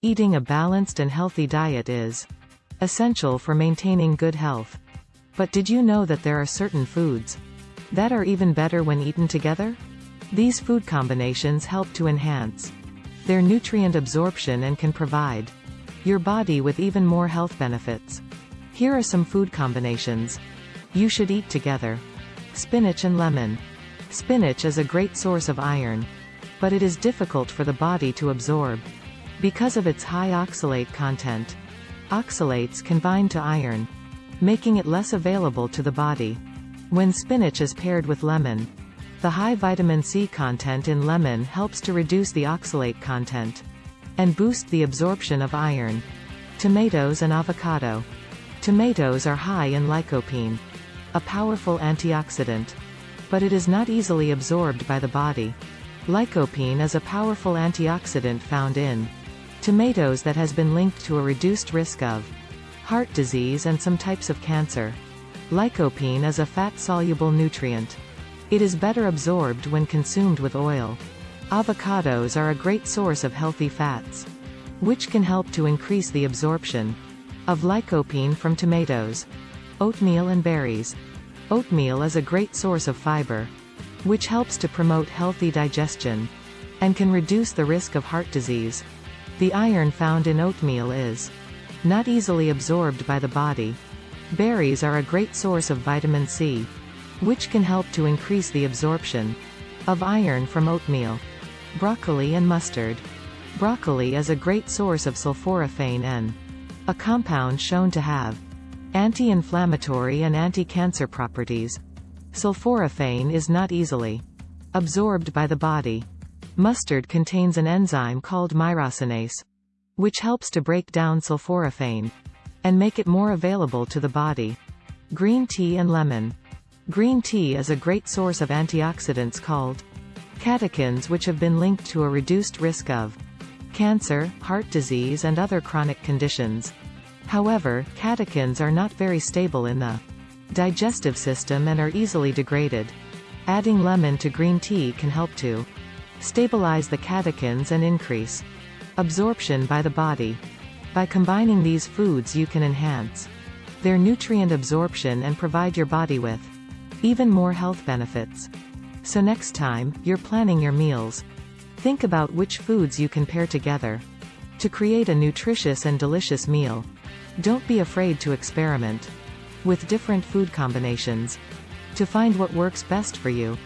Eating a balanced and healthy diet is essential for maintaining good health. But did you know that there are certain foods that are even better when eaten together? These food combinations help to enhance their nutrient absorption and can provide your body with even more health benefits. Here are some food combinations you should eat together. Spinach and lemon. Spinach is a great source of iron. But it is difficult for the body to absorb. Because of its high oxalate content. Oxalates can bind to iron, making it less available to the body. When spinach is paired with lemon, the high vitamin C content in lemon helps to reduce the oxalate content and boost the absorption of iron. Tomatoes and avocado. Tomatoes are high in lycopene, a powerful antioxidant. But it is not easily absorbed by the body. Lycopene is a powerful antioxidant found in tomatoes that has been linked to a reduced risk of heart disease and some types of cancer. Lycopene is a fat-soluble nutrient. It is better absorbed when consumed with oil. Avocados are a great source of healthy fats, which can help to increase the absorption of lycopene from tomatoes. Oatmeal and berries. Oatmeal is a great source of fiber, which helps to promote healthy digestion and can reduce the risk of heart disease. The iron found in oatmeal is not easily absorbed by the body. Berries are a great source of vitamin C, which can help to increase the absorption of iron from oatmeal. Broccoli and mustard. Broccoli is a great source of sulforaphane N, a compound shown to have anti-inflammatory and anti-cancer properties. Sulforaphane is not easily absorbed by the body. Mustard contains an enzyme called myrosinase, which helps to break down sulforaphane and make it more available to the body. Green tea and lemon. Green tea is a great source of antioxidants called catechins which have been linked to a reduced risk of cancer, heart disease and other chronic conditions. However, catechins are not very stable in the digestive system and are easily degraded. Adding lemon to green tea can help to stabilize the catechins and increase absorption by the body. By combining these foods you can enhance their nutrient absorption and provide your body with even more health benefits. So next time, you're planning your meals. Think about which foods you can pair together to create a nutritious and delicious meal. Don't be afraid to experiment with different food combinations to find what works best for you.